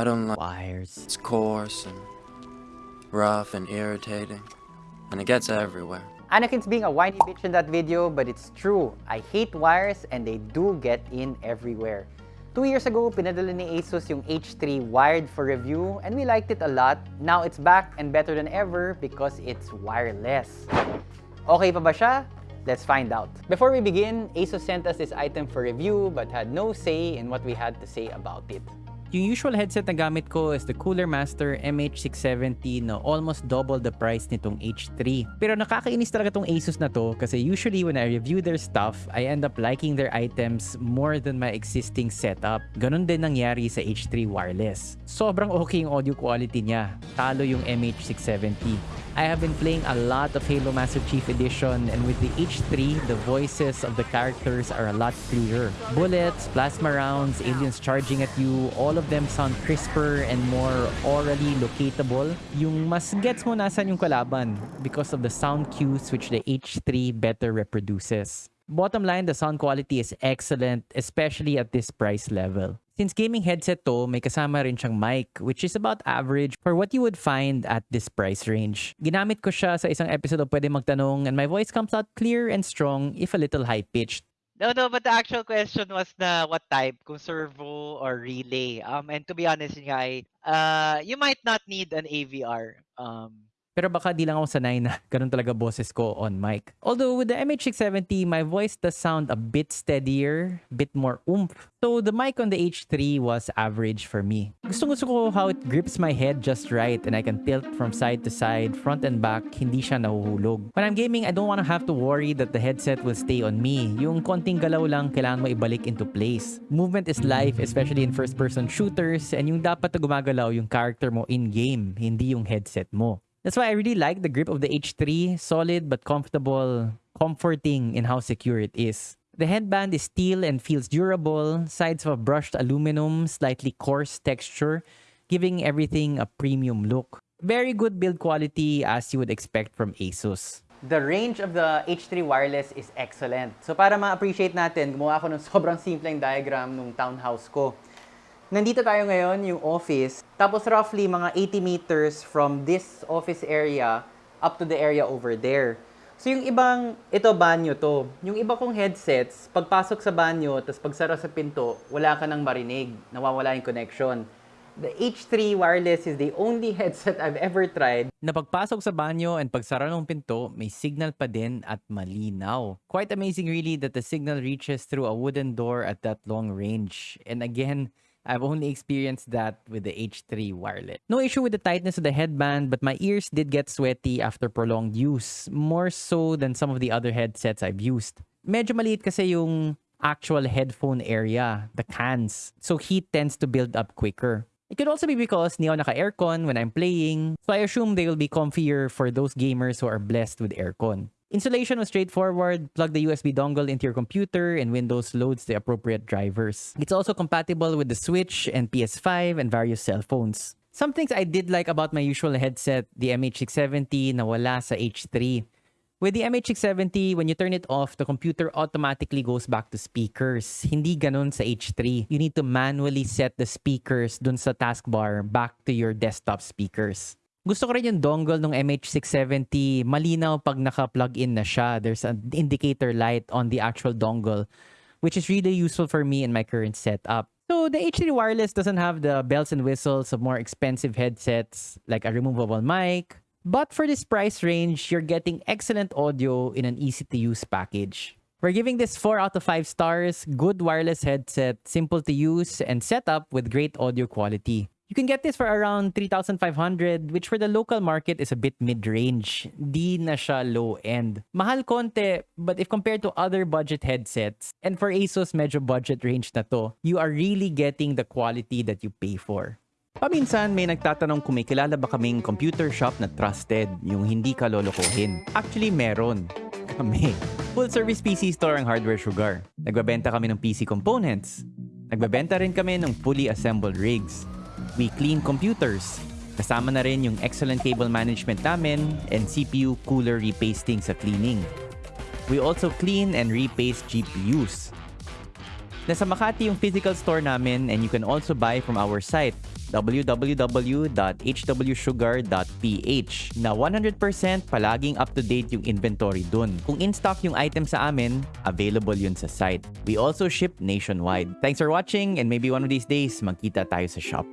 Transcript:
I don't like Wires. it's coarse and rough and irritating, and it gets everywhere. Anakin's being a whiny bitch in that video, but it's true. I hate wires and they do get in everywhere. Two years ago, pinadala ni Asus yung H3 wired for review and we liked it a lot. Now it's back and better than ever because it's wireless. Okay pa ba siya? Let's find out. Before we begin, Asus sent us this item for review but had no say in what we had to say about it. Yung usual headset na gamit ko is the Cooler Master MH670 na almost double the price nitong H3. Pero nakakainis talaga tong Asus na to kasi usually when I review their stuff, I end up liking their items more than my existing setup. Ganon din nangyari sa H3 Wireless. Sobrang okay yung audio quality niya. Talo yung MH670. I have been playing a lot of Halo Master Chief Edition and with the H3, the voices of the characters are a lot clearer. Bullets, plasma rounds, aliens charging at you, all them sound crisper and more orally locatable. Yung mas gets mo nasan yung kalaban because of the sound cues which the H3 better reproduces. Bottom line, the sound quality is excellent, especially at this price level. Since gaming headset to, may kasama rin siyang mic, which is about average for what you would find at this price range. Ginamit ko siya sa isang episode of Pwede Magtanong and my voice comes out clear and strong if a little high-pitched. No, no, but the actual question was na what type, kung servo or relay. Um, and to be honest, nga, uh, you might not need an AVR. Um, Pero baka di lang ako sanay na ganun talaga boses ko on mic. Although with the MH670, my voice does sound a bit steadier, bit more oomph. So the mic on the H3 was average for me. Gusto gusto ko how it grips my head just right and I can tilt from side to side, front and back, hindi siya nahuhulog. When I'm gaming, I don't want to have to worry that the headset will stay on me. Yung konting galaw lang kailangan mo ibalik into place. Movement is life, especially in first-person shooters, and yung dapat na gumagalaw yung character mo in-game, hindi yung headset mo. That's why I really like the grip of the H3. Solid but comfortable, comforting in how secure it is. The headband is steel and feels durable. Sides of brushed aluminum, slightly coarse texture, giving everything a premium look. Very good build quality as you would expect from Asus. The range of the H3 wireless is excellent. So para ma-appreciate natin, gumawa ako ng sobrang simpleng diagram nung townhouse ko. Nandito tayo ngayon, yung office. Tapos roughly mga 80 meters from this office area up to the area over there. So yung ibang, ito banyo to. Yung iba kong headsets, pagpasok sa banyo, tapos pagsara sa pinto, wala ka nang marinig. Nawawala yung connection. The H3 wireless is the only headset I've ever tried Na pagpasok sa banyo and pagsara ng pinto, may signal pa din at malinaw. Quite amazing really that the signal reaches through a wooden door at that long range. And again, I've only experienced that with the H3 wireless. No issue with the tightness of the headband, but my ears did get sweaty after prolonged use, more so than some of the other headsets I've used. Medyo maliit kasi yung actual headphone area, the cans, so heat tends to build up quicker. It could also be because hindi naka-aircon when I'm playing, so I assume they will be comfier for those gamers who are blessed with aircon. Installation was straightforward. Plug the USB dongle into your computer and Windows loads the appropriate drivers. It's also compatible with the Switch and PS5 and various cell phones. Some things I did like about my usual headset, the MH670 na wala sa H3. With the MH670, when you turn it off, the computer automatically goes back to speakers. Hindi ganun sa H3. You need to manually set the speakers dun sa taskbar back to your desktop speakers. Gusto ko rin yung dongle ng MH670. Malinaw pag naka-plug in na siya. There's an indicator light on the actual dongle, which is really useful for me in my current setup. So the H3 wireless doesn't have the bells and whistles of more expensive headsets like a removable mic. But for this price range, you're getting excellent audio in an easy-to-use package. We're giving this 4 out of 5 stars, good wireless headset, simple to use, and set up with great audio quality. You can get this for around 3,500, which for the local market is a bit mid-range. Di na siya low-end. Mahal konti, but if compared to other budget headsets, and for Asus medyo budget range na to, you are really getting the quality that you pay for. Paminsan may nagtatanong kung may kilala ba kaming computer shop na trusted, yung hindi ka lolokohin. Actually, meron. Kami. Full service PC store ang Hardware Sugar. Nagbabenta kami ng PC components. Nagbabenta rin kami ng fully assembled rigs. We clean computers. Kasama na rin yung excellent cable management namin and CPU cooler repasting sa cleaning. We also clean and repaste GPUs. Nasa Makati yung physical store namin and you can also buy from our site. www.hwsugar.ph na 100% palaging up-to-date yung inventory dun. Kung in-stock yung item sa amin, available yun sa site. We also ship nationwide. Thanks for watching and maybe one of these days, magkita tayo sa shop.